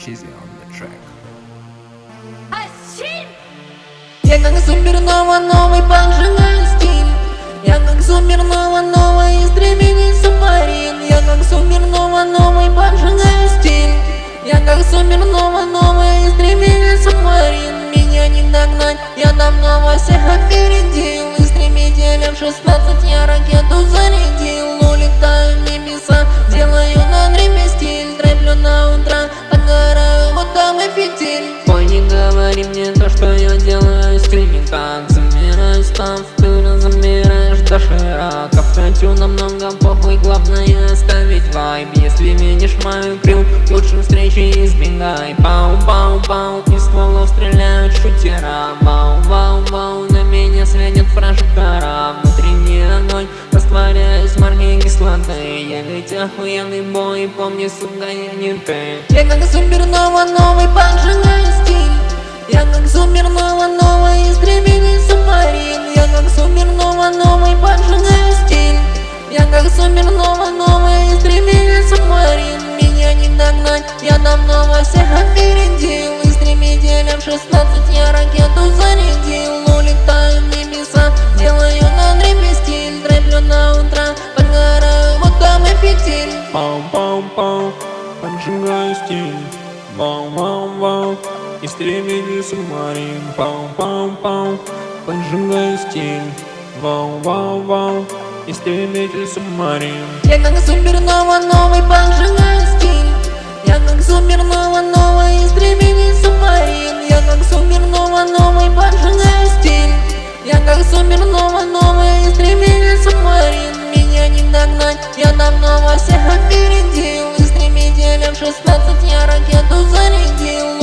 Cheesy on the track. Я как супернова новый поджигаю стиль. Я как супернова новый истребитель субмарин. Я как супернова новый поджигаю стиль. Я как супернова новый истребитель субмарин. Меня не догнать, я давно во всех опередил. Истребителем 16 я ракету говори мне то, что я делаю Скрипи как замираю, став Ты замираешь до широков Хочу намного похуй, главное оставить вайб. Если видишь мою крил, лучше встречи избегай. Пау-пау-пау, из стволов стреляют шутера. Вау-вау-вау, на меня светит прожектора Внутренний огонь, растворяюсь в марке кислоты. Я ведь охуенный бой, помни, сука, я не ты. Я как супернова новый стиль Я как супернова новый истребитель субмарин Я как супернова новый поджигаю стиль. Я как супернова новый истребитель субмарин Меня не догнать, я давно во всех опередил. Истребителем 16 я ракету зарядил. Улетаю в небеса, делаю на дребе стиль. Треплю на утро, подгораю, вот там и фитиль. Пау-пау-пау, поджигаю стиль. Вау-вау-вау, истребитель субмарин Пау-пау-пау, поджигаю стиль Вау-вау-вау, истребитель субмарин Я как супернова новый поджигаю стиль Я как супернова новый истребитель субмарин Я как супернова новый поджигаю стиль Я как супернова новый истребитель субмарин Меня не догнать, я давно во всех опередил. Истребителем 16 я ракету зарядил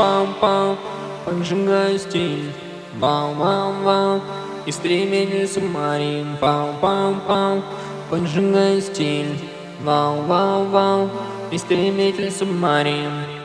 Пау-пау-пау, поджигаю стиль Вау-вау-вау, истребитель субмарин. Пау-пау-пау, поджигаю стиль Вау-вау-вау, истребитель субмарин